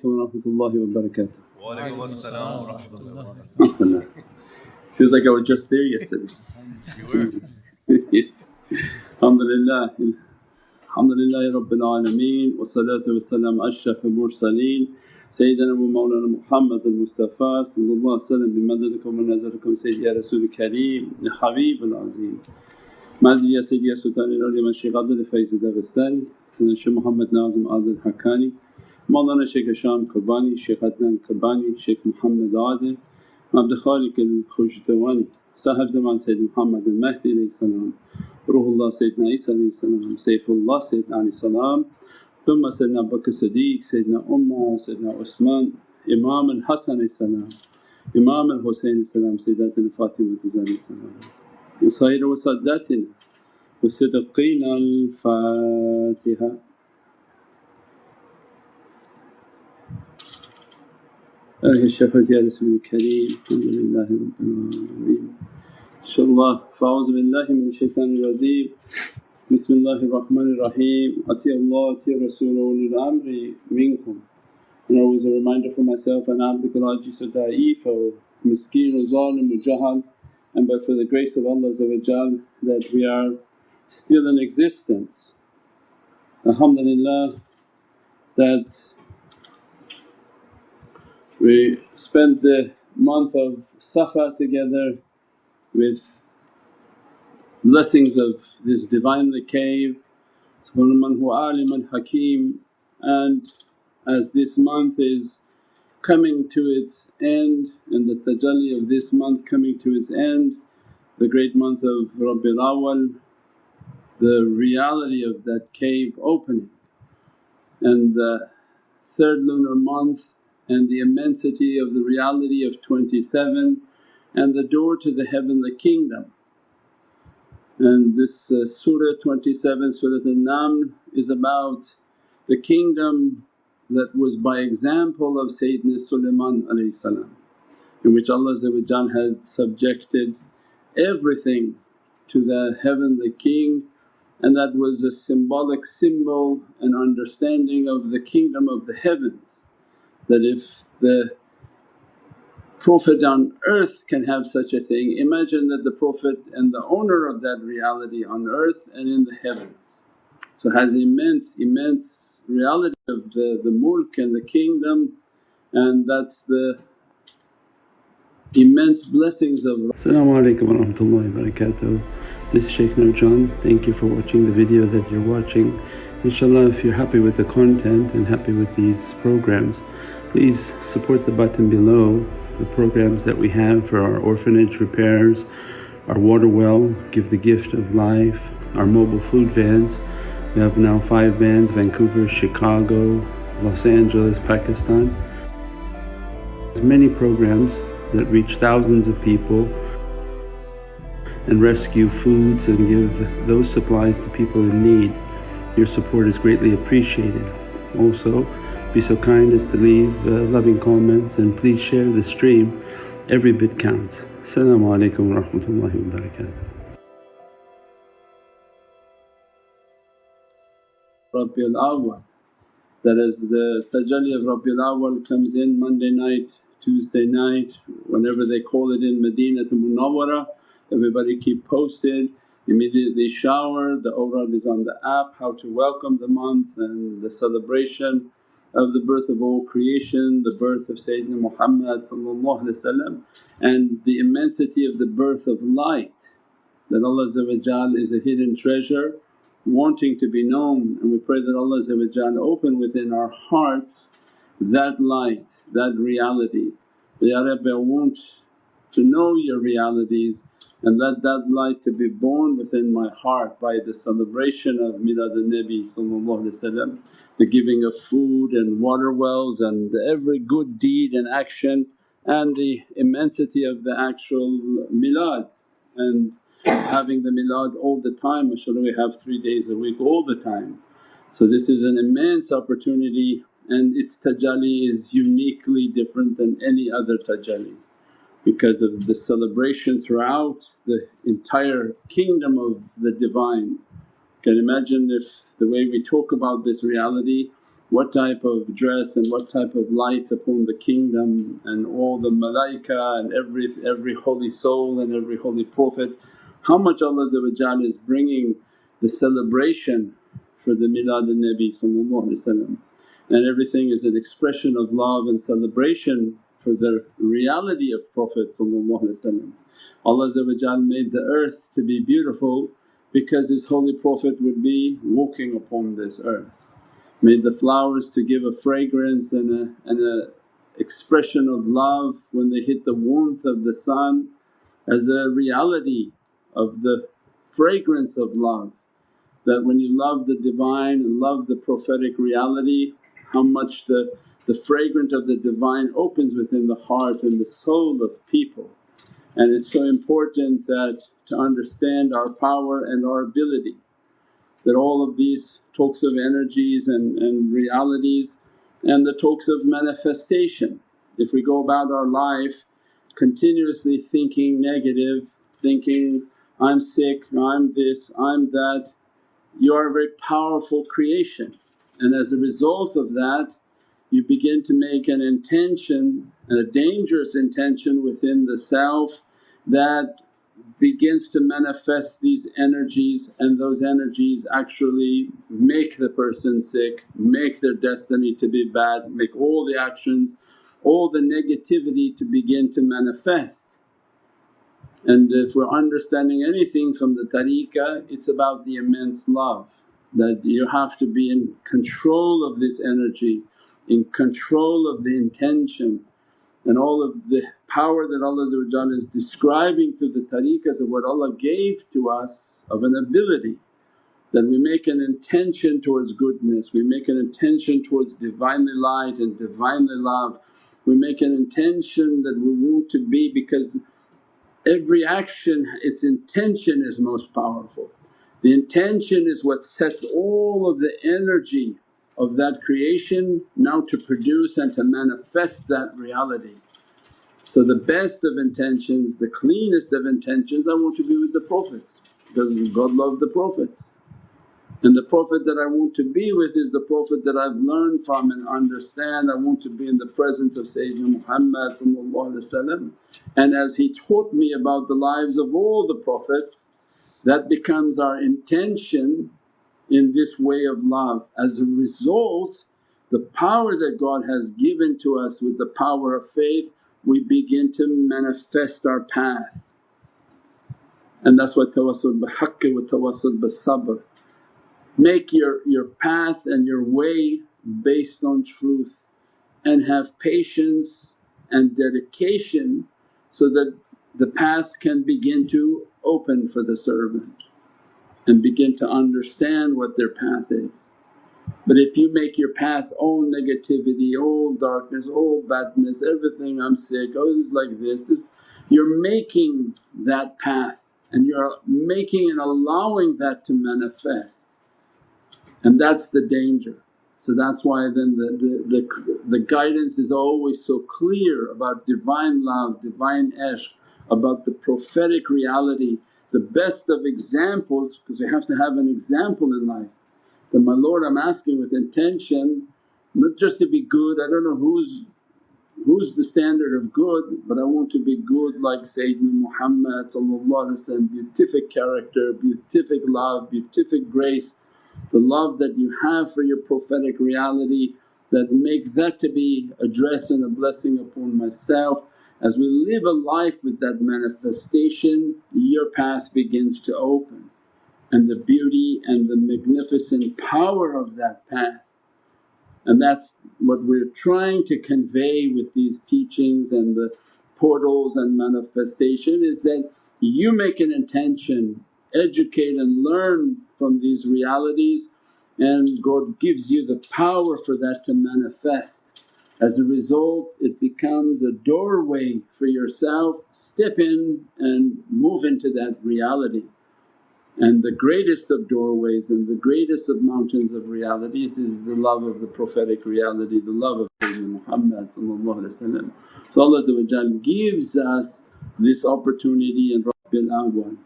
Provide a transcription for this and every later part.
alaikum wa rahmatullahi wa barakatuh. Wa alaikum assalam wa rahmatullahi wa Feels like I was just there yesterday. you were. Alhamdulillah, Alhamdulillahi Rabbil Alameen wa salatu wa salam ashraf al mursaleen Sayyidina wa Mawlana Muhammad al-Mustafa sallallahu bimadadikum wa nazarikum Sayyidi ya Rasul kareem ya Habib al-Azim. Madhi ya Sayyidi ya Sultan al-Awliya Shaykh Abdul Faiz al-Dagestani, Shaykh Muhammad Nazim Adil Haqqani. Mawlana Shaykh Hisham Kabbani, Shaykh Adnan Kabbani, Shaykh Muhammad Adil, Abdul Khaliq al-Khushtawani, Sahib Zaman Sayyid Muhammad al-Mahdi alayhi salam. Ruhullah Sayyidina Isa alayhi salam, Saifullah Sayyidina alayhi salam, thumma Sayyidina Abu Bakr Siddiq, Sayyidina Umar, Sayyidina Usman, Imam al-Hasan alayhi salam, Imam al-Husayn alayhi salam, Sayyidatina Fatima alayhi salam, wa Sayyida wa Saddatina wa Siddiqeen أهل الشفاعة يا رسول الكريم الحمد لله رب العالمين إن شاء الله فأعوذ بالله من الشيطان الرجيم بسم الله الرحمن الرحيم أطيع الله أطيع رسول أولي الأمر منكم And always a reminder for myself and abdul ajiz wa da'if wa miskeen wa zalim wa jahal and but for the grace of Allah that we are still in existence. Alhamdulillah that we spent the month of Safar together with blessings of this Divinely cave, huwa aliman hakim. And as this month is coming to its end and the tajalli of this month coming to its end, the great month of Rabiul Awwal, the reality of that cave opening. And the third lunar month and the immensity of the reality of 27 and the door to the heavenly kingdom. And this uh, Surah 27, Surah An-Naml is about the kingdom that was by example of Sayyidina Sulaiman in which Allah had subjected everything to the heavenly king and that was a symbolic symbol and understanding of the kingdom of the heavens that if the Prophet on earth can have such a thing, imagine that the Prophet and the owner of that reality on earth and in the heavens. So has immense, immense reality of the, the mulk and the kingdom and that's the immense blessings of Assalamu alaikum wa. This is Shaykh Nurjan. Thank you for watching the video that you're watching. Inshallah if you're happy with the content and happy with these programs please support the button below the programs that we have for our orphanage repairs, our water well, Give the Gift of Life, our mobile food vans. We have now five vans Vancouver, Chicago, Los Angeles, Pakistan. There's many programs that reach thousands of people and rescue foods and give those supplies to people in need. Your support is greatly appreciated. Also be so kind as to leave uh, loving comments and please share the stream, every bit counts. Assalamu alaikum wa rahmatullahi wa barakatuh. Rabiul Awwal. That as the tajalli of Rabiul Awwal comes in Monday night, Tuesday night, whenever they call it in Medina to Munawwara, everybody keep posted, immediately shower, the awrad is on the app, how to welcome the month and the celebration of the birth of all creation, the birth of Sayyidina Muhammad and the immensity of the birth of light that Allah is a hidden treasure wanting to be known and we pray that Allah open within our hearts that light, that reality. Ya Rabbi I want to know your realities and let that light to be born within my heart by the celebration of Milad al-Nabi the giving of food and water wells and every good deed and action and the immensity of the actual milad and having the milad all the time mashaAllah we have three days a week all the time. So this is an immense opportunity and its tajalli is uniquely different than any other tajalli because of the celebration throughout the entire kingdom of the Divine. Can imagine if the way we talk about this reality what type of dress and what type of lights upon the kingdom and all the malaika and every, every holy soul and every holy prophet. How much Allah is bringing the celebration for the milad al-Nabi and everything is an expression of love and celebration for the reality of Prophet Allah made the earth to be beautiful because His holy Prophet would be walking upon this earth. Made the flowers to give a fragrance and a, and a expression of love when they hit the warmth of the sun as a reality of the fragrance of love. That when you love the Divine and love the prophetic reality how much the, the fragrance of the Divine opens within the heart and the soul of people. And it's so important that to understand our power and our ability that all of these talks of energies and, and realities and the talks of manifestation. If we go about our life continuously thinking negative, thinking, I'm sick, I'm this, I'm that, you are a very powerful creation and as a result of that you begin to make an intention and a dangerous intention within the self that begins to manifest these energies and those energies actually make the person sick, make their destiny to be bad, make all the actions, all the negativity to begin to manifest. And if we're understanding anything from the tariqah it's about the immense love that you have to be in control of this energy, in control of the intention and all of the power that Allah is describing to the tariqahs of what Allah gave to us of an ability that we make an intention towards goodness, we make an intention towards Divinely light and Divinely love. We make an intention that we want to be because every action its intention is most powerful. The intention is what sets all of the energy of that creation now to produce and to manifest that reality. So the best of intentions, the cleanest of intentions, I want to be with the Prophets because God loved the Prophets. And the Prophet that I want to be with is the Prophet that I've learned from and understand. I want to be in the presence of Sayyidina Muhammad and as he taught me about the lives of all the Prophets that becomes our intention in this way of love. As a result the power that God has given to us with the power of faith we begin to manifest our path. And that's why tawassul bihaqqi wa tawassul bi sabr. Make your, your path and your way based on truth and have patience and dedication so that the path can begin to open for the servant and begin to understand what their path is. But if you make your path all negativity, all darkness, all badness, everything I'm sick, oh this is like this, this you're making that path and you're making and allowing that to manifest and that's the danger. So that's why then the, the, the, the guidance is always so clear about Divine love, Divine ishq, about the prophetic reality, the best of examples because we have to have an example in life. That, my Lord I'm asking with intention not just to be good, I don't know who's who's the standard of good but I want to be good like Sayyidina Muhammad beatific character, beatific love, beatific grace. The love that you have for your prophetic reality that make that to be a dress and a blessing upon myself as we live a life with that manifestation, your path begins to open and the beauty and the magnificent power of that path. And that's what we're trying to convey with these teachings and the portals and manifestation is that you make an intention, educate and learn from these realities and God gives you the power for that to manifest. As a result it becomes a doorway for yourself, step in and move into that reality. And the greatest of doorways and the greatest of mountains of realities is the love of the prophetic reality, the love of Sayyidina Muhammad So Allah gives us this opportunity in Rabiul Awwal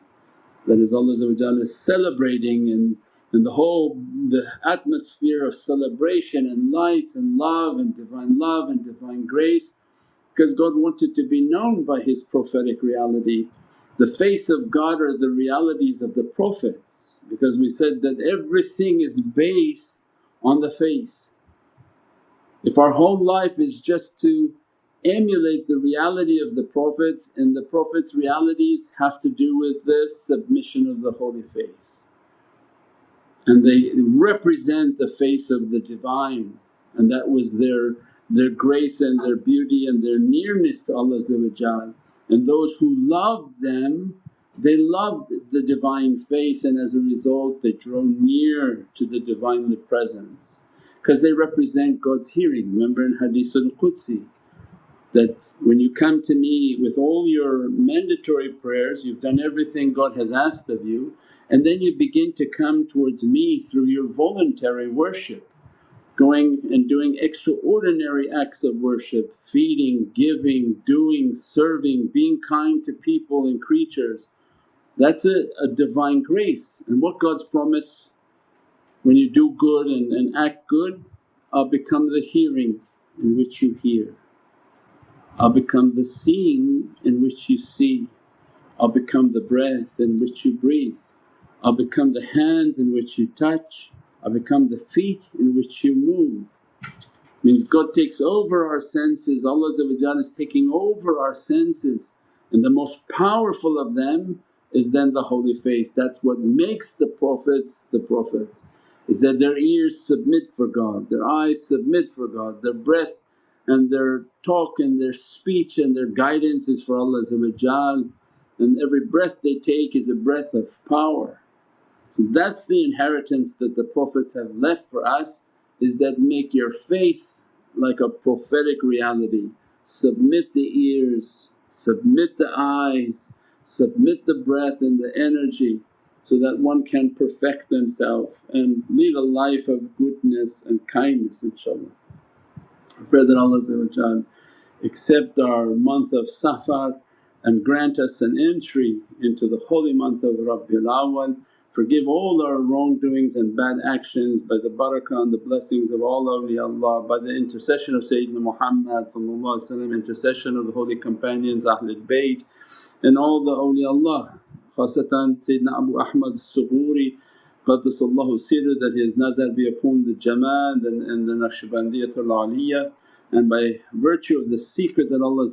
that is Allah is celebrating and and the whole the atmosphere of celebration and lights and love and divine love and divine grace because God wanted to be known by His prophetic reality. The face of God are the realities of the Prophets because we said that everything is based on the face. If our whole life is just to emulate the reality of the Prophets and the Prophets' realities have to do with the submission of the Holy Face and they represent the face of the Divine. And that was their, their grace and their beauty and their nearness to Allah and those who loved them they loved the Divine face. And as a result they draw near to the Divinely Presence because they represent God's hearing. Remember in Hadithul Qudsi that when you come to me with all your mandatory prayers, you've done everything God has asked of you and then you begin to come towards me through your voluntary worship going and doing extraordinary acts of worship, feeding, giving, doing, serving, being kind to people and creatures. That's a, a divine grace and what God's promise when you do good and, and act good, I'll become the hearing in which you hear, I'll become the seeing in which you see, I'll become the breath in which you breathe. I'll become the hands in which you touch, I'll become the feet in which you move. Means God takes over our senses, Allah is taking over our senses and the most powerful of them is then the Holy Face. That's what makes the Prophets the Prophets is that their ears submit for God, their eyes submit for God, their breath and their talk and their speech and their guidance is for Allah and every breath they take is a breath of power. So that's the inheritance that the Prophets have left for us is that make your face like a prophetic reality. Submit the ears, submit the eyes, submit the breath and the energy so that one can perfect themselves and lead a life of goodness and kindness inshaAllah. I pray that Allah accept our month of Safar and grant us an entry into the holy month of Rabiul Awwal Forgive all our wrongdoings and bad actions by the barakah and the blessings of all awliyaullah, by the intercession of Sayyidina Muhammad intercession of the holy companions Ahlul Bayt and all the awliyaullah. Khasatan Sayyidina Abu Ahmad Sughuri Qaddasallahu sirr that his nazar be upon the Jamaat and, and the Naqshbandiyatul Aliyah and by virtue of the secret that Allah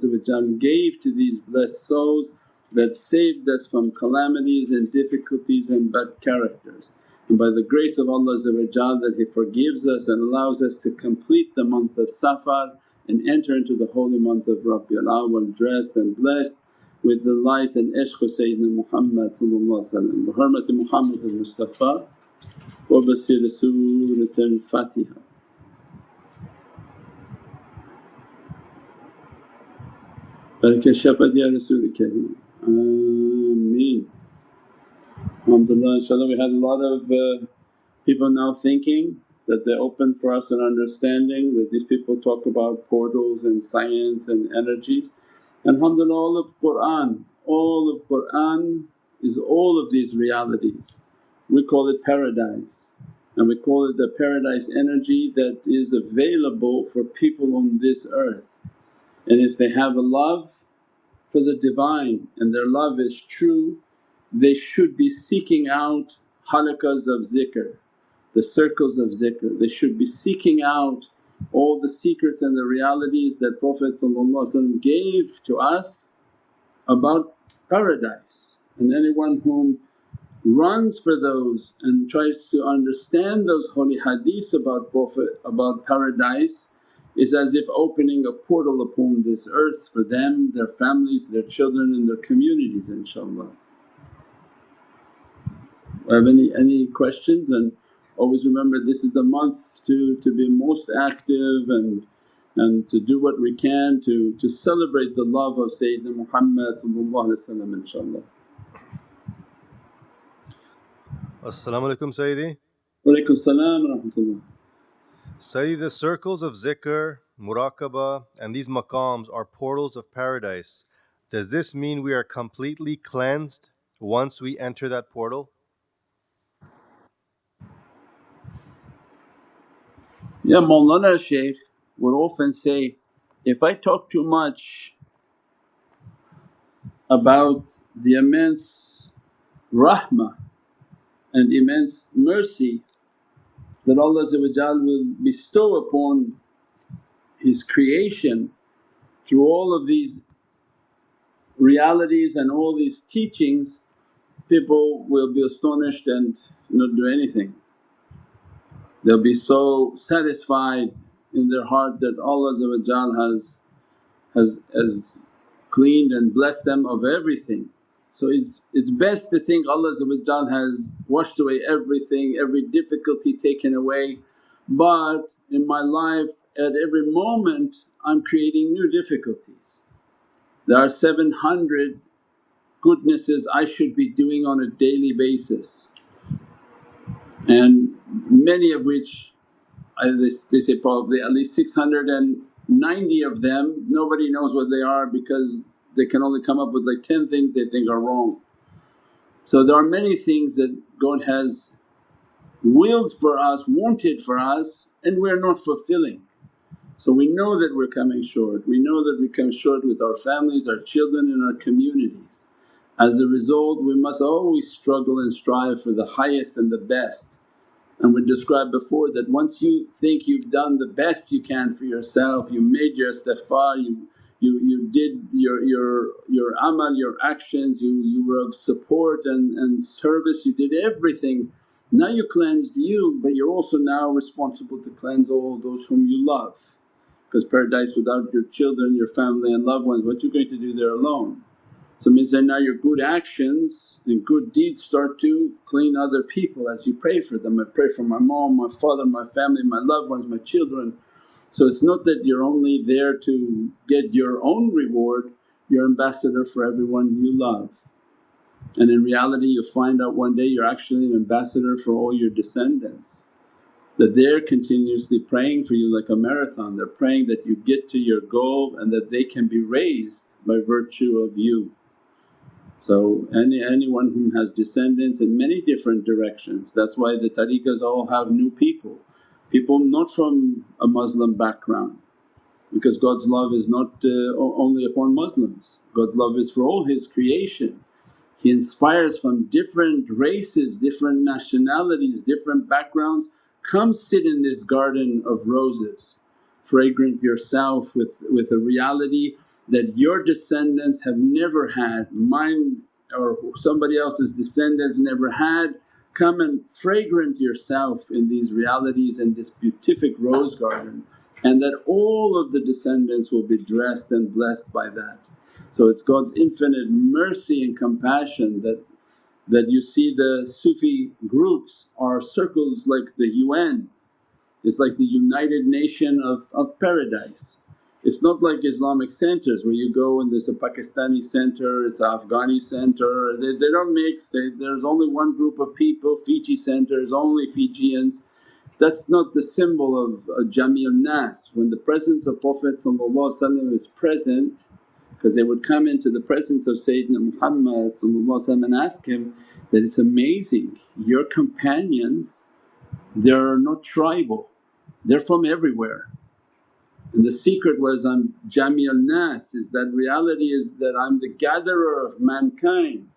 gave to these blessed souls that saved us from calamities and difficulties and bad characters. And by the grace of Allah that He forgives us and allows us to complete the month of Safar and enter into the holy month of Rabiul Awwal dressed and blessed with the light and ishq of Sayyidina Muhammad bi hurmati Muhammad al-Mustafa wa basir Surat al-Fatiha. Baraka shafat ya Kareem. Ameen. Alhamdulillah inshaAllah we had a lot of uh, people now thinking that they're open for us and understanding that these people talk about portals and science and energies. And alhamdulillah all of Qur'an, all of Qur'an is all of these realities. We call it paradise and we call it the paradise energy that is available for people on this earth. And if they have a love for the Divine and their love is true, they should be seeking out halaqas of zikr, the circles of zikr. They should be seeking out all the secrets and the realities that Prophet gave to us about paradise and anyone whom runs for those and tries to understand those holy hadiths about Prophet about paradise is as if opening a portal upon this earth for them, their families, their children and their communities inshaAllah. Have any, any questions and always remember this is the month to, to be most active and and to do what we can to, to celebrate the love of Sayyidina Muhammad inshaAllah. As-salamu alaykum Sayyidi. Wa alaykum salam wa rahmatullah. Say the circles of zikr, muraqabah, and these maqams are portals of paradise. Does this mean we are completely cleansed once we enter that portal? Yeah, Mawlana Shaykh would often say, if I talk too much about the immense rahmah and immense mercy that Allah will bestow upon His creation through all of these realities and all these teachings, people will be astonished and not do anything. They'll be so satisfied in their heart that Allah has, has, has cleaned and blessed them of everything. So it's, it's best to think Allah has washed away everything, every difficulty taken away but in my life at every moment I'm creating new difficulties. There are 700 goodnesses I should be doing on a daily basis and many of which I, they say probably at least 690 of them nobody knows what they are because they can only come up with like 10 things they think are wrong. So there are many things that God has willed for us, wanted for us and we're not fulfilling. So we know that we're coming short, we know that we come short with our families, our children and our communities. As a result we must always struggle and strive for the highest and the best. And we described before that once you think you've done the best you can for yourself, you made your istighfar, you, you, you did your, your, your amal, your actions, you, you were of support and, and service, you did everything. Now you cleansed you but you're also now responsible to cleanse all those whom you love because paradise without your children, your family and loved ones what you going to do there alone? So means that now your good actions and good deeds start to clean other people as you pray for them. I pray for my mom, my father, my family, my loved ones, my children. So it's not that you're only there to get your own reward, you're ambassador for everyone you love. And in reality you find out one day you're actually an ambassador for all your descendants that they're continuously praying for you like a marathon. They're praying that you get to your goal and that they can be raised by virtue of you. So any anyone who has descendants in many different directions, that's why the tariqas all have new people, people not from a Muslim background because God's love is not uh, only upon Muslims, God's love is for all His creation. He inspires from different races, different nationalities, different backgrounds Come sit in this garden of roses, fragrant yourself with, with a reality that your descendants have never had, mine or somebody else's descendants never had. Come and fragrant yourself in these realities in this beatific rose garden and that all of the descendants will be dressed and blessed by that. So it's God's infinite mercy and compassion that that you see the Sufi groups are circles like the UN, it's like the United Nation of, of paradise. It's not like Islamic centers where you go and there's a Pakistani center, it's an Afghani center, they, they don't mix, they, there's only one group of people, Fiji centers, only Fijians. That's not the symbol of uh, Jami nas. When the presence of Prophet is present because they would come into the presence of Sayyidina Muhammad and ask him that, it's amazing your companions they're not tribal, they're from everywhere. And the secret was I'm Jami nas is that reality is that I'm the gatherer of mankind.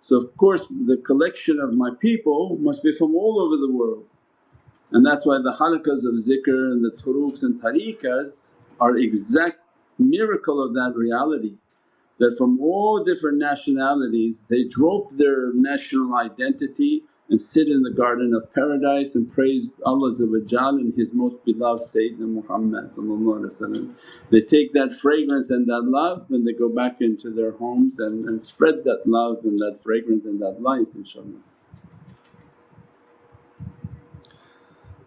So of course the collection of my people must be from all over the world. And that's why the halaqas of zikr and the turuqs and tariqas are exact miracle of that reality that from all different nationalities they drop their national identity and sit in the garden of paradise and praise Allah and His most beloved Sayyidina Muhammad They take that fragrance and that love and they go back into their homes and, and spread that love and that fragrance and that light inshaAllah.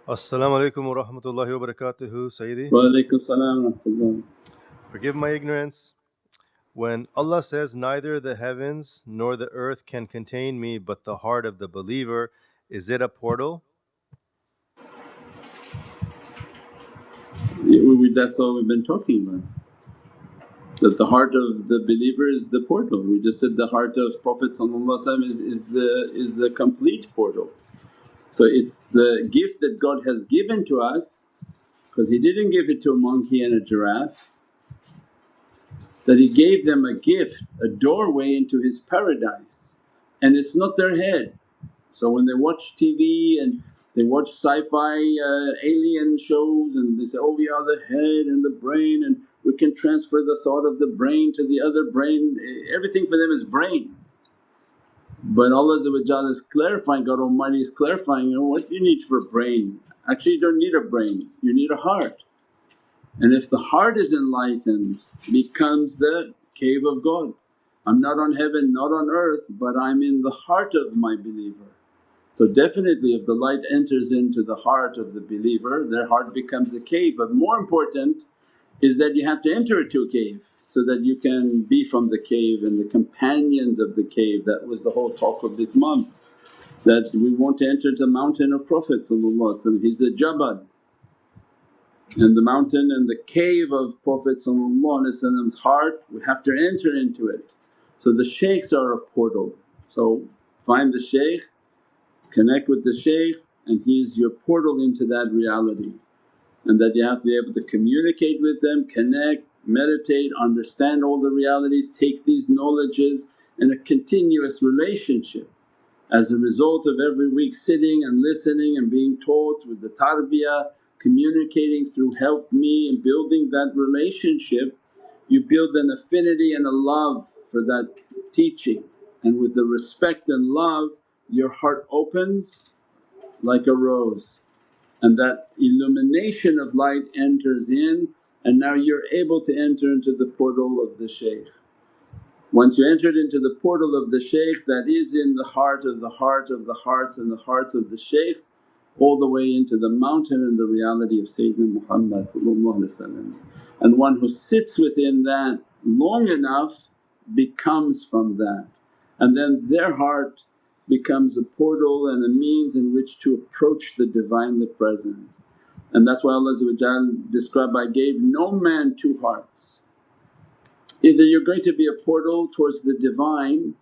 As-salamu alaykum wa rahmatullahi wa barakatuhu Sayyidi. Wa alaykum salam wa rahmatullah. Forgive my ignorance. When Allah says, Neither the heavens nor the earth can contain me but the heart of the believer, is it a portal? That's all we've been talking about. That the heart of the believer is the portal. We just said the heart of Prophet is, is, the, is the complete portal. So it's the gift that God has given to us because He didn't give it to a monkey and a giraffe that He gave them a gift, a doorway into His paradise and it's not their head. So when they watch TV and they watch sci-fi uh, alien shows and they say, oh we are the head and the brain and we can transfer the thought of the brain to the other brain, everything for them is brain. But Allah is clarifying, God Almighty is clarifying, you know what you need for brain? Actually you don't need a brain, you need a heart. And if the heart is enlightened becomes the cave of God. I'm not on heaven, not on earth but I'm in the heart of my believer. So definitely if the light enters into the heart of the believer their heart becomes a cave but more important is that you have to enter into a cave so that you can be from the cave and the companions of the cave. That was the whole talk of this month that we want to enter the mountain of Prophet he's the Jabal and the mountain and the cave of Prophet's heart we have to enter into it. So the shaykhs are a portal. So find the shaykh, connect with the shaykh and he's your portal into that reality and that you have to be able to communicate with them, connect, meditate, understand all the realities, take these knowledges in a continuous relationship. As a result of every week sitting and listening and being taught with the tarbiyah, communicating through help me and building that relationship, you build an affinity and a love for that teaching and with the respect and love your heart opens like a rose and that illumination of light enters in and now you're able to enter into the portal of the shaykh. Once you entered into the portal of the shaykh that is in the heart of the heart of the hearts and the hearts of the shaykhs all the way into the mountain and the reality of Sayyidina Muhammad and one who sits within that long enough becomes from that and then their heart becomes a portal and a means in which to approach the Divinely Presence. And that's why Allah described, I gave no man two hearts. Either you're going to be a portal towards the Divine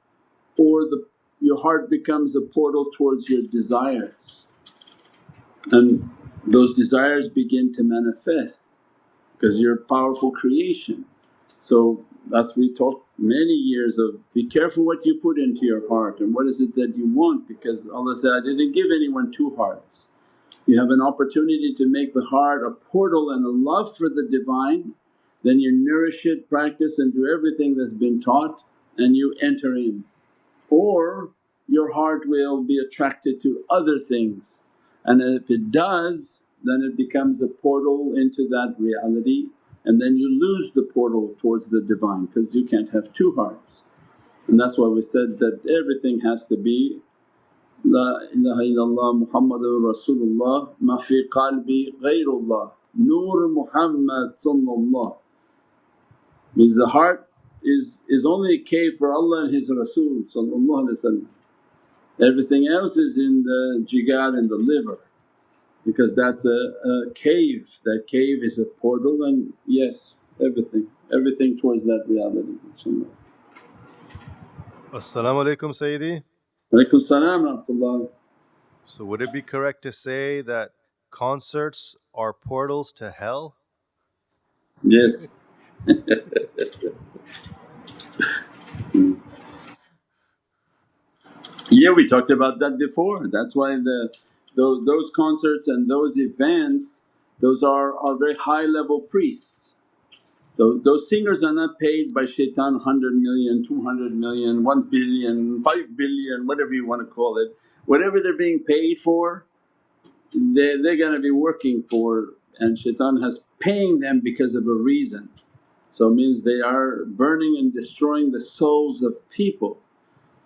or the, your heart becomes a portal towards your desires and those desires begin to manifest because you're a powerful creation. So that's we talked many years of be careful what you put into your heart and what is it that you want because Allah said, I didn't give anyone two hearts. You have an opportunity to make the heart a portal and a love for the Divine, then you nourish it, practice and do everything that's been taught and you enter in. Or your heart will be attracted to other things and if it does then it becomes a portal into that reality and then you lose the portal towards the Divine because you can't have two hearts. And that's why we said that everything has to be La ilaha illallah Muhammadur Rasulullah ma fi qalbi ghayrullah. Nur Muhammad means the heart is, is only a cave for Allah and His Rasul Everything else is in the jigar in the liver because that's a, a cave. That cave is a portal and yes everything, everything towards that reality inshaAllah. As-salamu alaykum Sayyidi. Alaykum salam So would it be correct to say that concerts are portals to hell? Yes. yeah we talked about that before that's why the those, those concerts and those events those are, are very high level priests. Those, those singers are not paid by shaitan 100 million, 200 million, 1 billion, 5 billion whatever you want to call it. Whatever they're being paid for they, they're going to be working for and shaitan has paying them because of a reason. So it means they are burning and destroying the souls of people.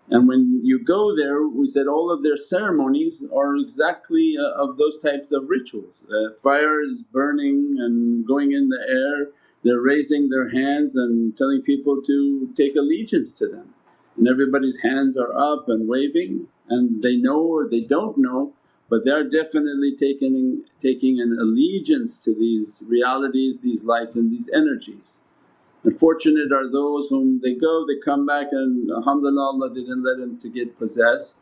And when you go there we said all of their ceremonies are exactly uh, of those types of rituals. Uh, fire is burning and going in the air, they're raising their hands and telling people to take allegiance to them. And everybody's hands are up and waving and they know or they don't know but they are definitely taking, taking an allegiance to these realities, these lights and these energies. And fortunate are those whom they go, they come back and alhamdulillah Allah didn't let them to get possessed.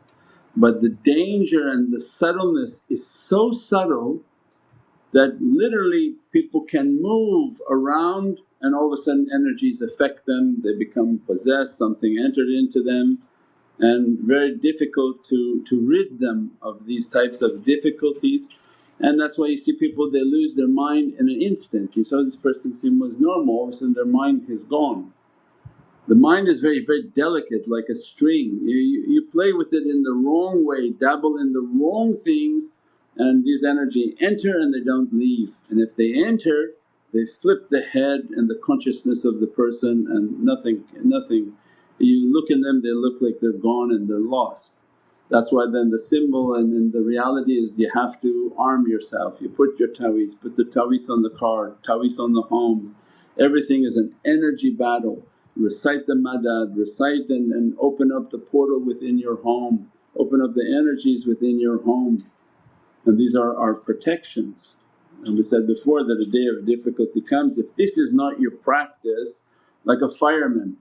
But the danger and the subtleness is so subtle that literally people can move around and all of a sudden energies affect them, they become possessed, something entered into them and very difficult to, to rid them of these types of difficulties. And that's why you see people they lose their mind in an instant. You saw this person seemed was normal, all of a sudden their mind is gone. The mind is very, very delicate like a string, you, you, you play with it in the wrong way, dabble in the wrong things and these energy enter and they don't leave. And if they enter they flip the head and the consciousness of the person and nothing, nothing you look in them they look like they're gone and they're lost. That's why then the symbol and then the reality is you have to arm yourself. You put your ta'weez, put the ta'weez on the car, ta'weez on the homes, everything is an energy battle. Recite the madad, recite and, and open up the portal within your home, open up the energies within your home and these are our protections. And we said before that a day of difficulty comes, if this is not your practice like a fireman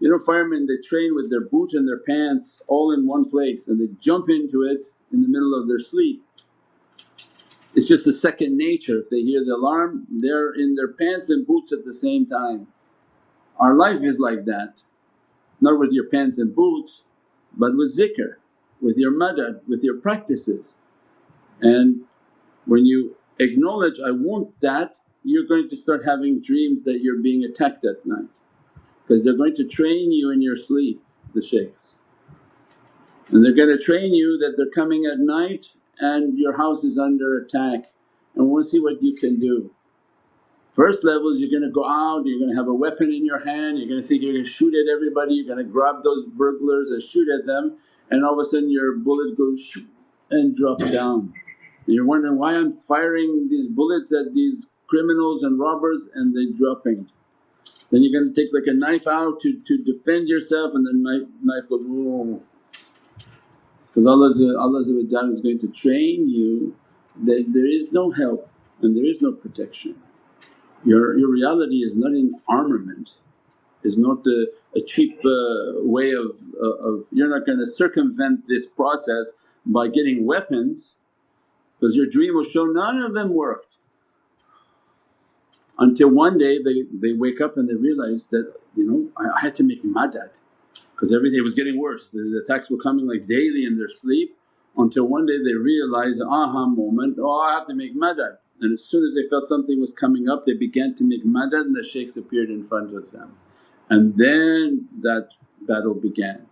you know firemen they train with their boot and their pants all in one place and they jump into it in the middle of their sleep. It's just a second nature, if they hear the alarm they're in their pants and boots at the same time. Our life is like that, not with your pants and boots but with zikr, with your madad, with your practices. And when you acknowledge, I want that, you're going to start having dreams that you're being attacked at night because they're going to train you in your sleep, the shaykhs. And they're going to train you that they're coming at night and your house is under attack and we want to see what you can do. First level is you're going to go out, you're going to have a weapon in your hand, you're going to think you're going to shoot at everybody, you're going to grab those burglars and shoot at them and all of a sudden your bullet goes and drops down. And you're wondering, why I'm firing these bullets at these criminals and robbers and they're dropping. Then you're going to take like a knife out to, to defend yourself and then knife, knife goes, whoa. Because Allah, Allah is going to train you that there is no help and there is no protection. Your, your reality is not in armament, is not a, a cheap uh, way of, uh, of… you're not going to circumvent this process by getting weapons because your dream will show none of them worked. Until one day they, they wake up and they realize that, you know, I, I had to make madad because everything was getting worse. The, the attacks were coming like daily in their sleep until one day they realized, aha moment, oh I have to make madad. And as soon as they felt something was coming up they began to make madad and the shaykhs appeared in front of them. And then that battle began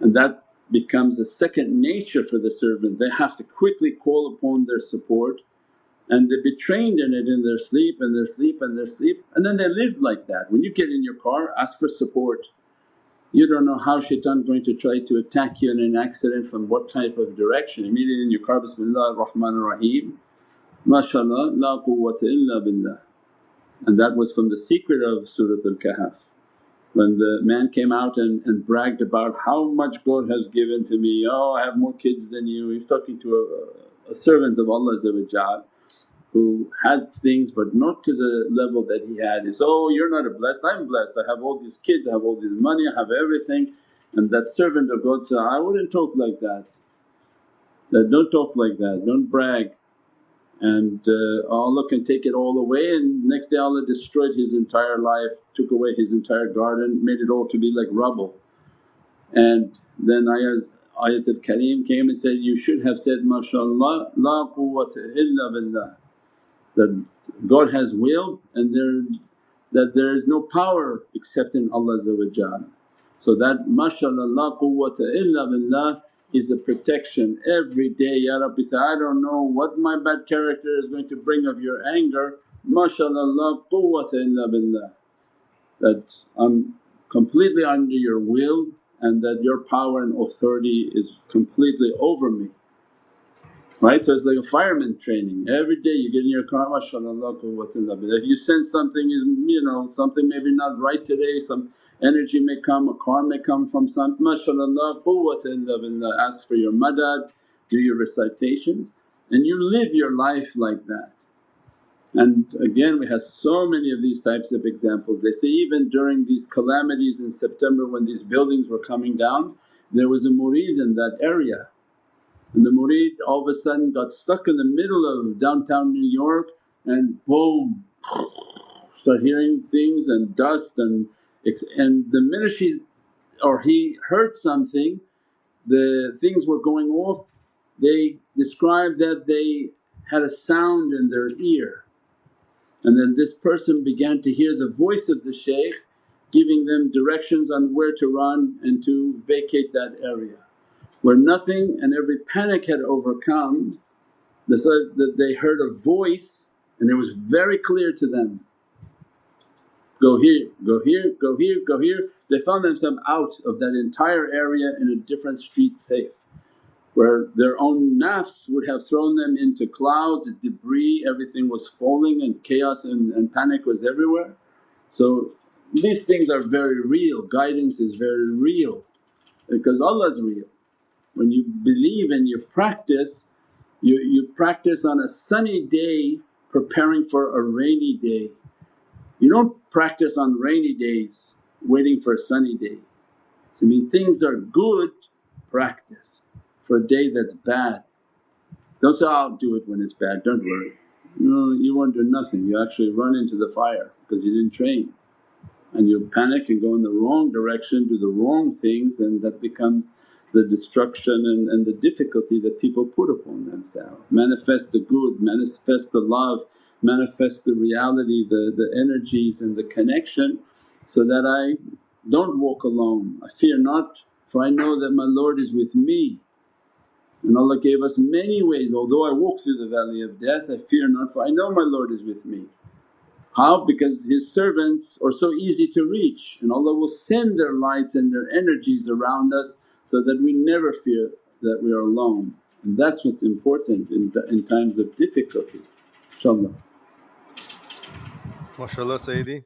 and that becomes a second nature for the servant. They have to quickly call upon their support and they be trained in it in their sleep and their sleep and their sleep and then they live like that. When you get in your car ask for support. You don't know how shaitan going to try to attack you in an accident from what type of direction. Immediately in your car, Bismillah ar-Rahman ar-Rahim, mashaAllah la quwwata illa billah. And that was from the secret of Surat al-Kahf. When the man came out and, and bragged about how much God has given to me, oh I have more kids than you. He's talking to a, a servant of Allah who had things but not to the level that he had. Is, oh you're not a blessed, I'm blessed, I have all these kids, I have all this money, I have everything and that servant of God said, I wouldn't talk like that. That don't talk like that, don't brag and uh, Allah can take it all away and next day Allah destroyed his entire life, took away his entire garden, made it all to be like rubble. And then ayahs, Ayatul Kareem came and said, you should have said, MashaAllah, la quwwata illa billah that God has willed and there that there is no power except in Allah So that mashallah la quwwata illa billah is a protection every day, Ya Rabbi say, I don't know what my bad character is going to bring of your anger, mashallah la quwwata illa billah. That I'm completely under your will and that your power and authority is completely over me right? So it's like a fireman training. Every day you get in your car, mashaAllah If you sense something is you know something maybe not right today, some energy may come, a car may come from something, mashaAllah billah, uh, ask for your madad, do your recitations and you live your life like that. And again we have so many of these types of examples. They say even during these calamities in September when these buildings were coming down there was a murid in that area And the murid all of a sudden got stuck in the middle of downtown New York and boom start hearing things and dust and and the minute she or he heard something the things were going off they described that they had a sound in their ear and then this person began to hear the voice of the shaykh giving them directions on where to run and to vacate that area. Where nothing and every panic had overcome that they heard a voice and it was very clear to them, go here, go here, go here, go here. They found themselves out of that entire area in a different street safe where their own nafs would have thrown them into clouds, debris, everything was falling and chaos and, and panic was everywhere. So these things are very real, guidance is very real because Allah's real. When you believe and you practice, you, you practice on a sunny day preparing for a rainy day. You don't practice on rainy days waiting for a sunny day. So I mean things are good, practice for a day that's bad. Don't say, I'll do it when it's bad, don't worry. No, you won't do nothing, you actually run into the fire because you didn't train and you panic and go in the wrong direction, do the wrong things and that becomes the destruction and, and the difficulty that people put upon themselves. Manifest the good, manifest the love, manifest the reality, the, the energies and the connection so that I don't walk alone. I fear not for I know that my Lord is with me and Allah gave us many ways, although I walk through the valley of death I fear not for I know my Lord is with me. How? Because His servants are so easy to reach and Allah will send their lights and their energies around us so that we never fear that we are alone and that's what's important in, in times of difficulty inshaAllah. MashaAllah Sayyidi.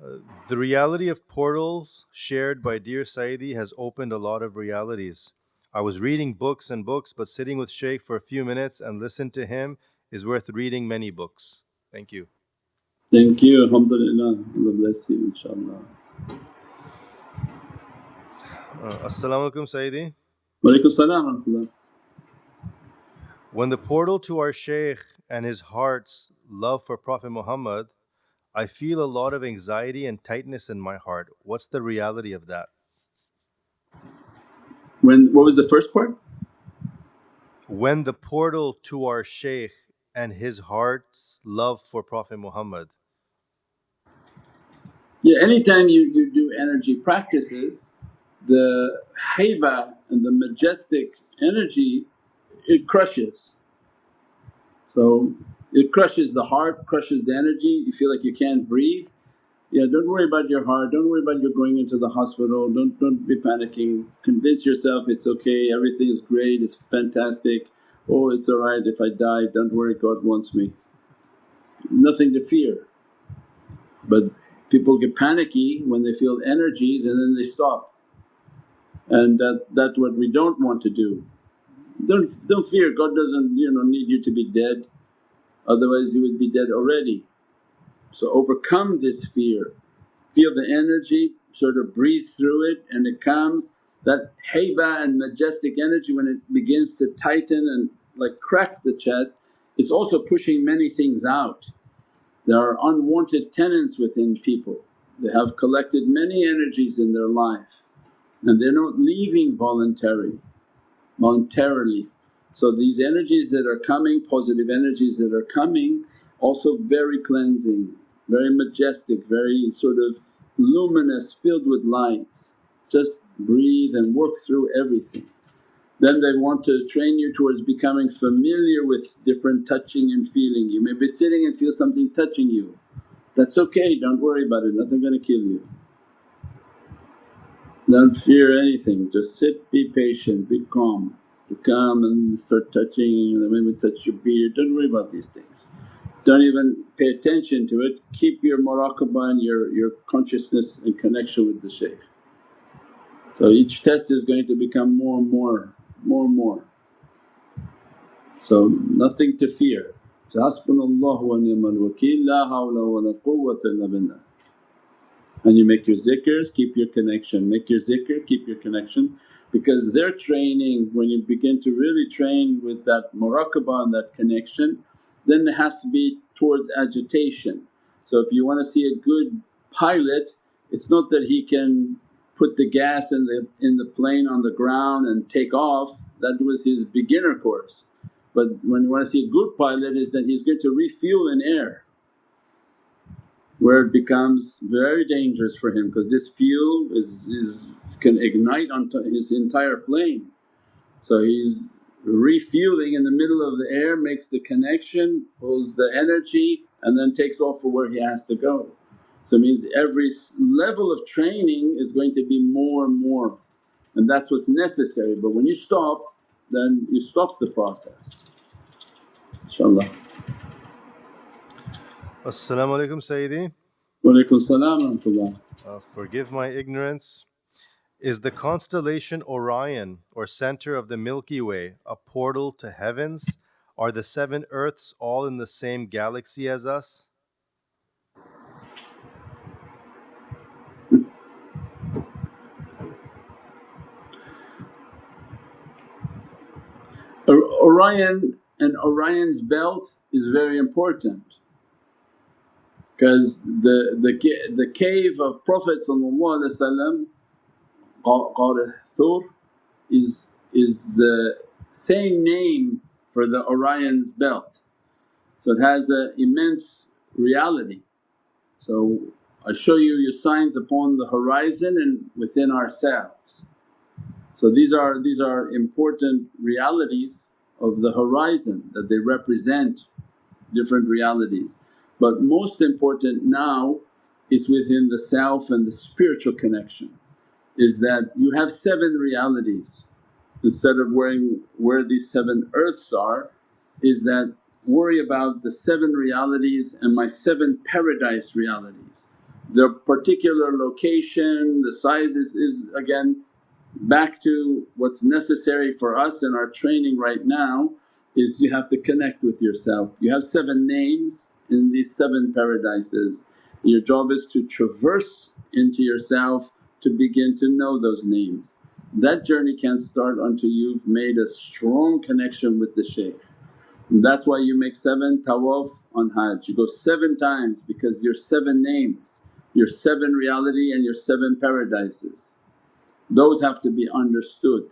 Uh, the reality of portals shared by dear Sayyidi has opened a lot of realities. I was reading books and books but sitting with Shaykh for a few minutes and listen to him is worth reading many books. Thank you. Thank you, alhamdulillah, Allah bless you inshaAllah. Uh, As-salamu alaykum Sayyidi. Walaikum salam When the portal to our Shaykh and his heart's love for Prophet Muhammad, I feel a lot of anxiety and tightness in my heart. What's the reality of that? When what was the first part? When the portal to our Shaykh and his heart's love for Prophet Muhammad, Yeah, anytime you, you do energy practices, the haiba and the majestic energy it crushes. So it crushes the heart, crushes the energy, you feel like you can't breathe. Yeah, don't worry about your heart, don't worry about you going into the hospital, don't, don't be panicking. Convince yourself it's okay, everything is great, it's fantastic. Oh, it's alright if I die, don't worry, God wants me. Nothing to fear. But people get panicky when they feel energies and then they stop. And that, that's what we don't want to do. Don't, don't fear, God doesn't you know need you to be dead otherwise you would be dead already. So overcome this fear, feel the energy, sort of breathe through it and it comes. That haiba and majestic energy when it begins to tighten and like crack the chest, it's also pushing many things out. There are unwanted tenants within people, they have collected many energies in their life and they're not leaving voluntary, voluntarily. So these energies that are coming, positive energies that are coming also very cleansing, very majestic, very sort of luminous, filled with lights. Just breathe and work through everything. Then they want to train you towards becoming familiar with different touching and feeling. You may be sitting and feel something touching you, that's okay, don't worry about it, nothing gonna kill you. Don't fear anything, just sit, be patient, be calm. You come and start touching and maybe touch your beard, don't worry about these things. Don't even pay attention to it, keep your muraqabah and your, your consciousness and connection with the shaykh. So each test is going to become more and more, more and more. So nothing to fear. So hasbunallahu wa ni'mal wakeel la hawla wa la quwwata illa billah. And you make your zikrs, keep your connection, make your zikr, keep your connection. because their training when you begin to really train with that muraqabah and that connection then it has to be towards agitation. So if you want to see a good pilot it's not that he can put the gas in the, in the plane on the ground and take off, that was his beginner course. But when you want to see a good pilot is that he's going to refuel in air where it becomes very dangerous for him because this fuel is, is can ignite on his entire plane. So he's refueling in the middle of the air, makes the connection, pulls the energy and then takes off for where he has to go. So it means every level of training is going to be more and more and that's what's necessary but when you stop then you stop the process inshaAllah. As-salamu alaykum Sayyidi. Wa alaykum salam uh, Forgive my ignorance. Is the constellation Orion or center of the Milky Way a portal to heavens? Are the seven earths all in the same galaxy as us? Orion and Orion's belt is very important because the, the, the cave of Prophet Ghar Thur is, is the same name for the Orion's belt. So it has an immense reality. So I show you your signs upon the horizon and within ourselves. So these are, these are important realities of the horizon that they represent different realities. But most important now is within the self and the spiritual connection is that you have seven realities instead of worrying where these seven earths are is that worry about the seven realities and my seven paradise realities. The particular location, the sizes is again back to what's necessary for us in our training right now is you have to connect with yourself. You have seven names in these seven paradises. Your job is to traverse into yourself to begin to know those names. That journey can't start until you've made a strong connection with the shaykh. And that's why you make seven tawaf on hajj. You go seven times because your seven names, your seven reality and your seven paradises. Those have to be understood.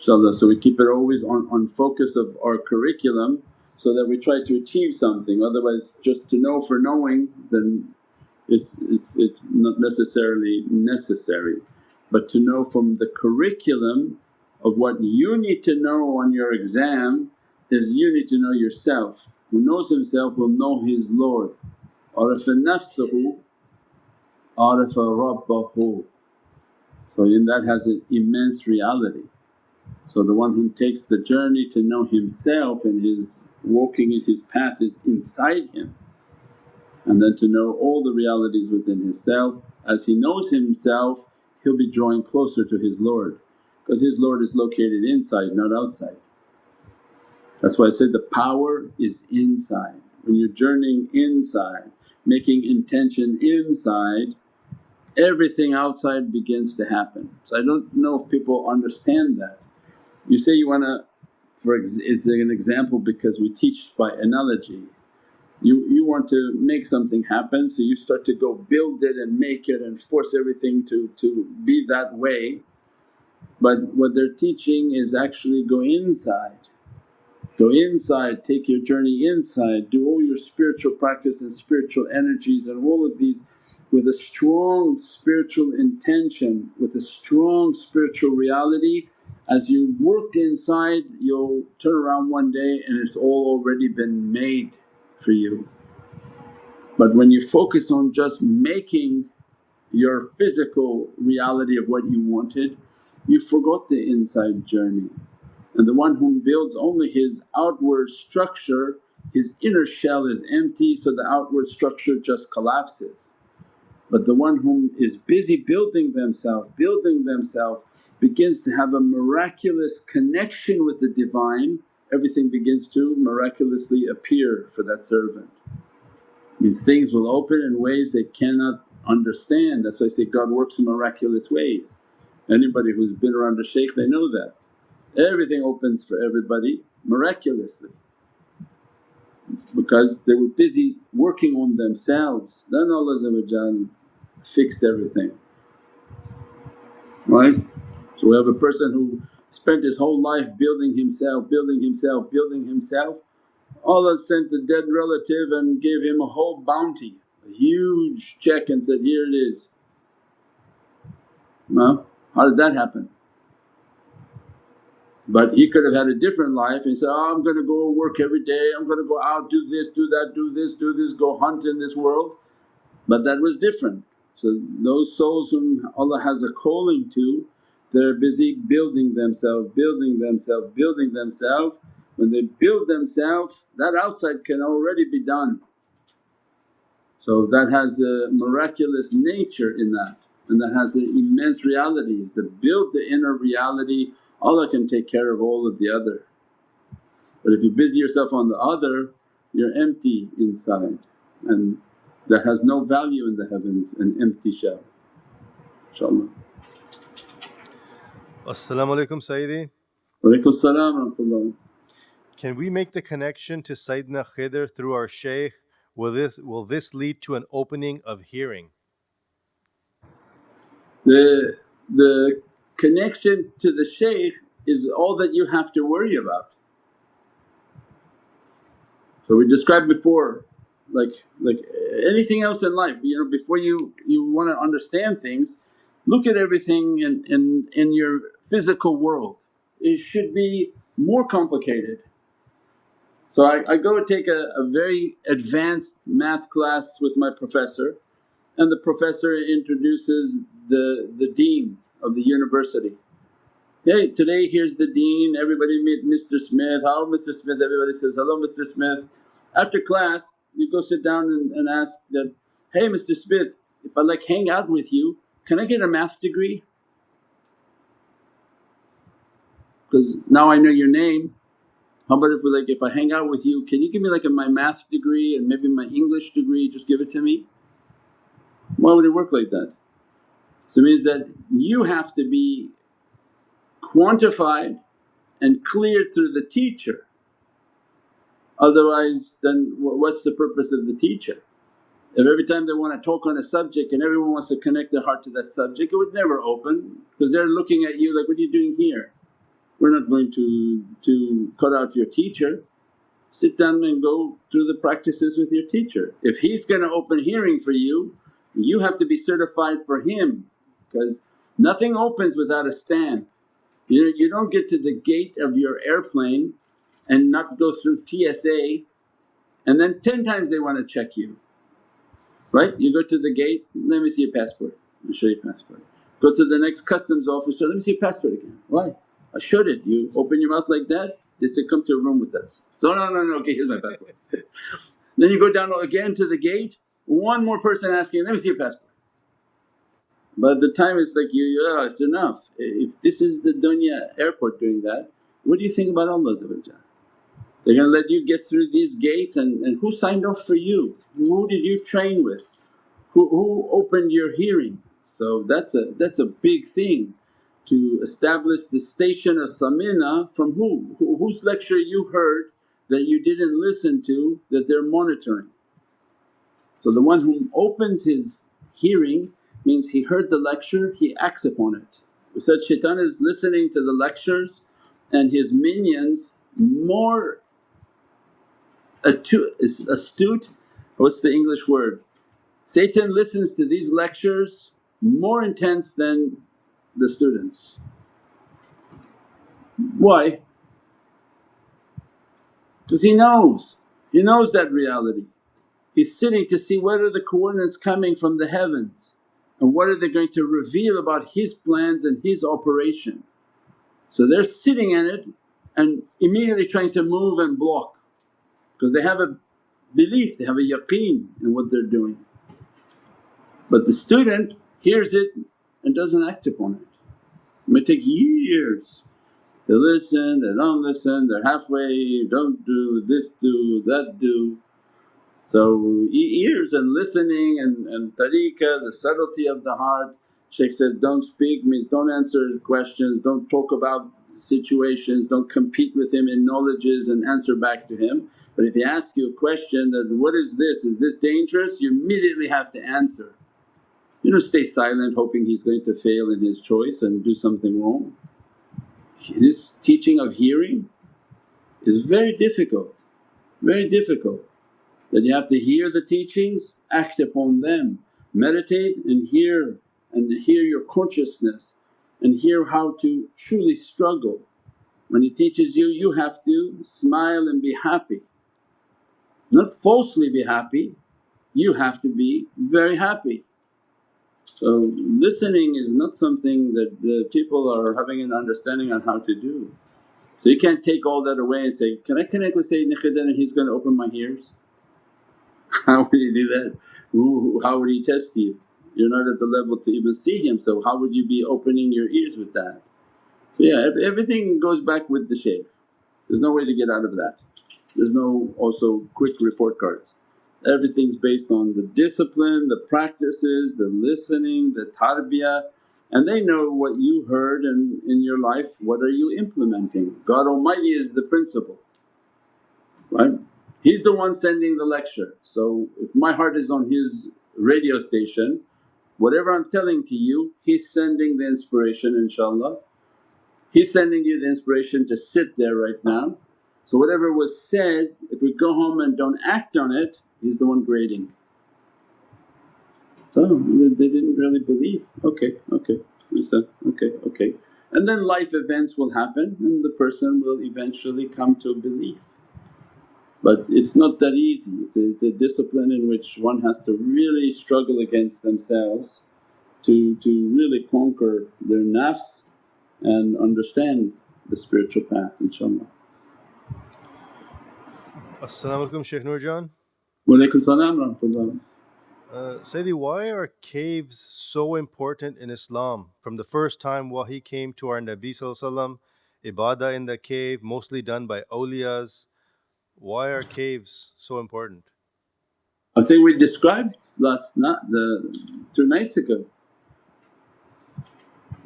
inshaAllah. So we keep it always on, on focus of our curriculum so that we try to achieve something otherwise just to know for knowing then it's, it's, it's not necessarily necessary. But to know from the curriculum of what you need to know on your exam is you need to know yourself. Who knows himself will know his Lord. Arafa nafsahu, arafa rabbahu. So, in that has an immense reality. So the one who takes the journey to know himself and his walking in his path is inside him and then to know all the realities within himself. As he knows himself he'll be drawing closer to his Lord because his Lord is located inside not outside. That's why I said the power is inside. When you're journeying inside, making intention inside everything outside begins to happen. So I don't know if people understand that. You say you wanna for ex it's an example because we teach by analogy. You, you want to make something happen so you start to go build it and make it and force everything to, to be that way. But what they're teaching is actually go inside, go inside, take your journey inside, do all your spiritual practice and spiritual energies and all of these with a strong spiritual intention, with a strong spiritual reality as you work inside you'll turn around one day and it's all already been made for you. But when you focus on just making your physical reality of what you wanted, you forgot the inside journey. And the one who builds only his outward structure, his inner shell is empty so the outward structure just collapses. But the one whom is busy building themselves, building themselves begins to have a miraculous connection with the Divine, everything begins to miraculously appear for that servant. Means things will open in ways they cannot understand. That's why I say God works in miraculous ways. Anybody who's been around a shaykh they know that. Everything opens for everybody miraculously because they were busy working on themselves. Then Allah fixed everything, right? So we have a person who spent his whole life building himself, building himself, building himself. Allah sent a dead relative and gave him a whole bounty, a huge check and said, here it is. Well, how did that happen? But he could have had a different life and said, oh, I'm gonna go work every day, I'm gonna go out, do this, do that, do this, do this, go hunt in this world. But that was different. So those souls whom Allah has a calling to, they're busy building themselves, building themselves, building themselves. When they build themselves, that outside can already be done. So that has a miraculous nature in that and that has an immense realities. To build the inner reality Allah can take care of all of the other. But if you busy yourself on the other you're empty inside and that has no value in the heavens, an empty shell inshaAllah. As-salamu alaykum Sayyidi. Walaykum salam Can we make the connection to Sayyidina Khidr through our shaykh? Will this, will this lead to an opening of hearing? The, the connection to the shaykh is all that you have to worry about. So we described before like like anything else in life you know before you you want to understand things look at everything in, in, in your physical world. It should be more complicated. So I, I go take a, a very advanced math class with my professor and the professor introduces the, the dean of the university. Hey today here's the dean, everybody meet Mr. Smith, how Mr. Smith? Everybody says, hello Mr. Smith. After class you go sit down and, and ask that, hey Mr. Smith if I like hang out with you can I get a math degree? Because now I know your name. How about if we like if I hang out with you can you give me like a, my math degree and maybe my English degree just give it to me? Why would it work like that? So it means that you have to be quantified and cleared through the teacher otherwise then what's the purpose of the teacher? If every time they want to talk on a subject and everyone wants to connect their heart to that subject it would never open because they're looking at you like, what are you doing here? We're not going to, to cut out your teacher. Sit down and go through the practices with your teacher. If he's going to open hearing for you, you have to be certified for him because nothing opens without a stamp. You, you don't get to the gate of your airplane and not go through TSA and then 10 times they want to check you right? You go to the gate, let me see your passport, I'll show you passport. Go to the next customs officer, let me see your passport again. Why? I showed it, you open your mouth like that, they say, come to a room with us. So, no, no, no, okay here's my passport. then you go down again to the gate, one more person asking, let me see your passport. By the time it's like you, yeah, oh, it's enough. If this is the dunya airport doing that, what do you think about Allah they're going to let you get through these gates and, and who signed off for you? Who did you train with? Who, who opened your hearing? So that's a, that's a big thing to establish the station of samina from who? who? Whose lecture you heard that you didn't listen to that they're monitoring. So the one who opens his hearing means he heard the lecture, he acts upon it. We said shaitan is listening to the lectures and his minions more astute, what's the English word? Satan listens to these lectures more intense than the students. Why? Because he knows, he knows that reality. He's sitting to see what are the coordinates coming from the heavens and what are they going to reveal about his plans and his operation. So they're sitting in it and immediately trying to move and block because they have a belief, they have a yaqeen in what they're doing. But the student hears it and doesn't act upon it. It may take years. They listen, they don't listen, they're halfway, don't do, this do, that do. So ears and listening and, and tariqah, the subtlety of the heart. Shaykh says, don't speak means don't answer questions, don't talk about situations, don't compete with him in knowledges and answer back to him. But if he asks you a question that, what is this, is this dangerous? You immediately have to answer. You don't stay silent hoping he's going to fail in his choice and do something wrong. This teaching of hearing is very difficult, very difficult that you have to hear the teachings, act upon them, meditate and hear and hear your consciousness and hear how to truly struggle. When he teaches you, you have to smile and be happy, not falsely be happy, you have to be very happy. So listening is not something that the people are having an understanding on how to do. So you can't take all that away and say, can I connect with Sayyidina Khidr and he's going to open my ears? How would he do that? Ooh, how would he test you? You're not at the level to even see him so how would you be opening your ears with that? So yeah everything goes back with the shaykh, there's no way to get out of that. There's no also quick report cards. Everything's based on the discipline, the practices, the listening, the tarbiyah and they know what you heard and in your life what are you implementing. God Almighty is the principle, right? He's the one sending the lecture. So if my heart is on His radio station, whatever I'm telling to you He's sending the inspiration inshaAllah. He's sending you the inspiration to sit there right now. So whatever was said if we go home and don't act on it, He's the one grading. So they didn't really believe, okay, okay, said, okay, okay. And then life events will happen and the person will eventually come to belief. But it's not that easy, it's a, it's a discipline in which one has to really struggle against themselves to, to really conquer their nafs and understand the spiritual path inshaAllah. As-salamu alaykum Shaykh Nurjan. Wa alaykum salam rahmatullah. Uh, Sayyidi, why are caves so important in Islam? From the first time wahi came to our Nabi ibadah in the cave mostly done by awliyas, why are caves so important? I think we described last night, the two nights ago.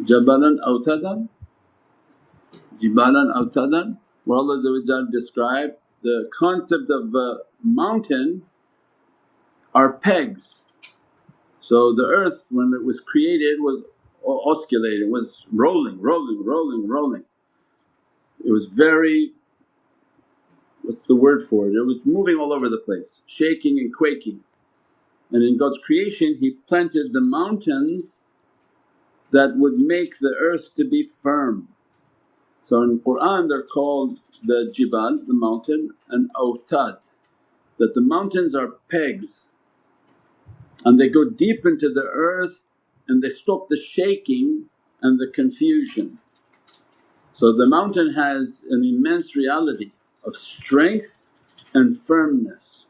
Jabalan awtadan, Jibalan awtadan, where Allah described the concept of a mountain are pegs. So the earth when it was created was oscillating, was rolling, rolling, rolling, rolling. It was very what's the word for it? It was moving all over the place, shaking and quaking. And in God's creation He planted the mountains that would make the earth to be firm. So in Qur'an they're called the jibal, the mountain and awtad, that the mountains are pegs and they go deep into the earth and they stop the shaking and the confusion. So the mountain has an immense reality of strength and firmness,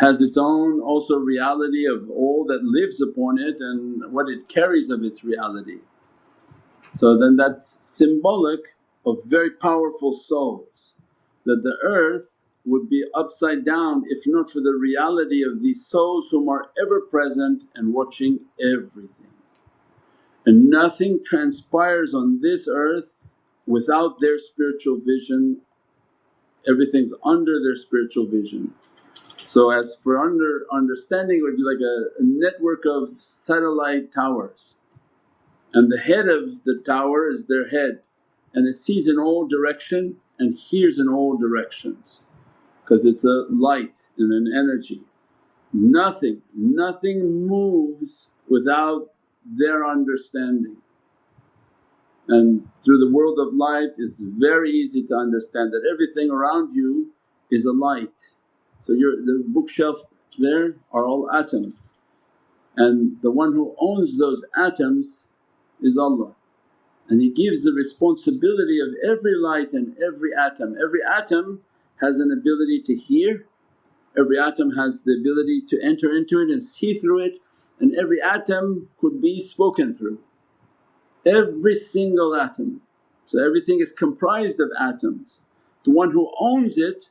has its own also reality of all that lives upon it and what it carries of its reality. So then that's symbolic of very powerful souls that the earth would be upside down if not for the reality of these souls whom are ever present and watching everything. And nothing transpires on this earth without their spiritual vision everything's under their spiritual vision. So as for under understanding it would be like a, a network of satellite towers and the head of the tower is their head and it sees in all direction and hears in all directions because it's a light and an energy. Nothing, nothing moves without their understanding. And through the world of light it's very easy to understand that everything around you is a light. So your the bookshelf there are all atoms and the one who owns those atoms is Allah and He gives the responsibility of every light and every atom. Every atom has an ability to hear, every atom has the ability to enter into it and see through it and every atom could be spoken through every single atom. So everything is comprised of atoms. The one who owns it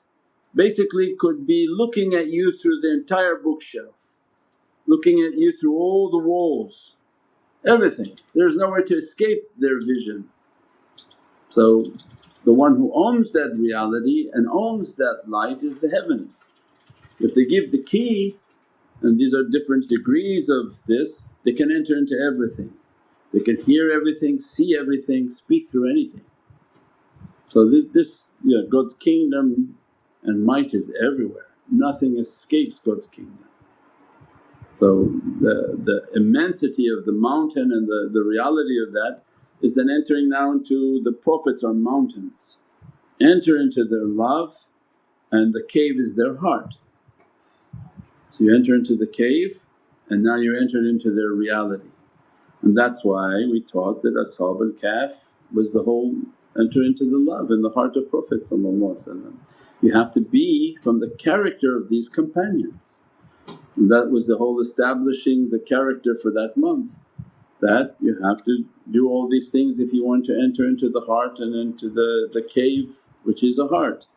basically could be looking at you through the entire bookshelf, looking at you through all the walls, everything. There's nowhere to escape their vision. So the one who owns that reality and owns that light is the heavens. If they give the key and these are different degrees of this, they can enter into everything. They can hear everything, see everything, speak through anything. So this, this God's kingdom and might is everywhere, nothing escapes God's kingdom. So the, the immensity of the mountain and the, the reality of that is then entering now into the Prophets are mountains. Enter into their love and the cave is their heart. So you enter into the cave and now you're entered into their reality. And that's why we taught that Ashab al-Kahf was the whole enter into the love in the heart of Prophet You have to be from the character of these companions and that was the whole establishing the character for that month that you have to do all these things if you want to enter into the heart and into the, the cave which is a heart.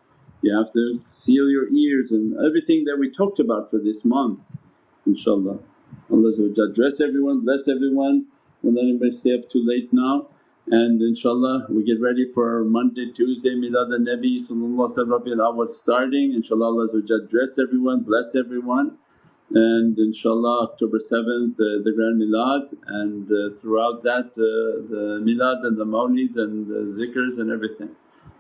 You have to seal your ears and everything that we talked about for this month inshaAllah. Allah dress everyone, bless everyone, don't let anybody stay up too late now and inshaAllah we get ready for Monday, Tuesday Milad al-Nabi starting inshaAllah Allah dress everyone, bless everyone and inshaAllah October 7th the, the grand milad and uh, throughout that uh, the milad and the mawlids and the zikrs and everything.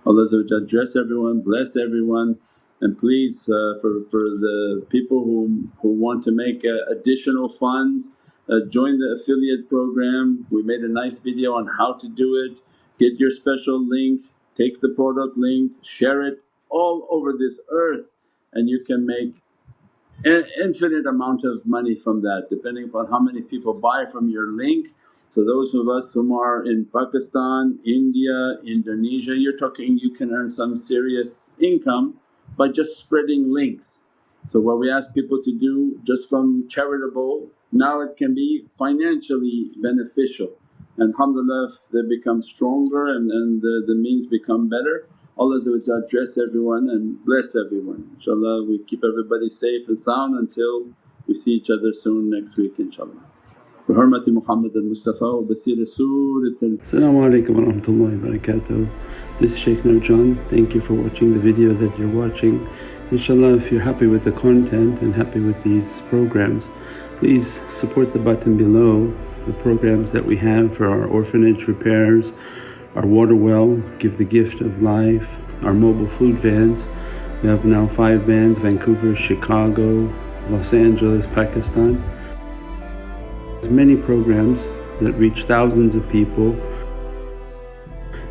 Allah dress everyone, bless everyone and please uh, for, for the people who, who want to make uh, additional funds uh, join the affiliate program. We made a nice video on how to do it, get your special links, take the product link, share it all over this earth and you can make infinite amount of money from that depending upon how many people buy from your link. So those of us whom are in Pakistan, India, Indonesia, you're talking you can earn some serious income by just spreading links. So what we ask people to do just from charitable now it can be financially beneficial and alhamdulillah they become stronger and, and the, the means become better Allah dress everyone and bless everyone. InshaAllah we keep everybody safe and sound until we see each other soon next week inshaAllah. بحرمة محمد المصطفى وبسير سورة Assalamu alaikum wa rahmatullahi wa barakatuh. This is Shaykh Nurjan. Thank you for watching the video that you're watching. InshaAllah if you're happy with the content and happy with these programs please support the button below the programs that we have for our orphanage repairs, our water well, Give the Gift of Life, our mobile food vans. We have now five vans, Vancouver, Chicago, Los Angeles, Pakistan. There's many programs that reach thousands of people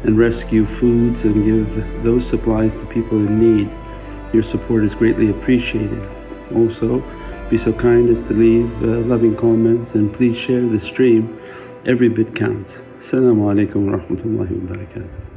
and rescue foods and give those supplies to people in need. Your support is greatly appreciated. Also, be so kind as to leave uh, loving comments and please share the stream. Every bit counts. Assalamu alaikum wa rahmatullahi wa barakatuh.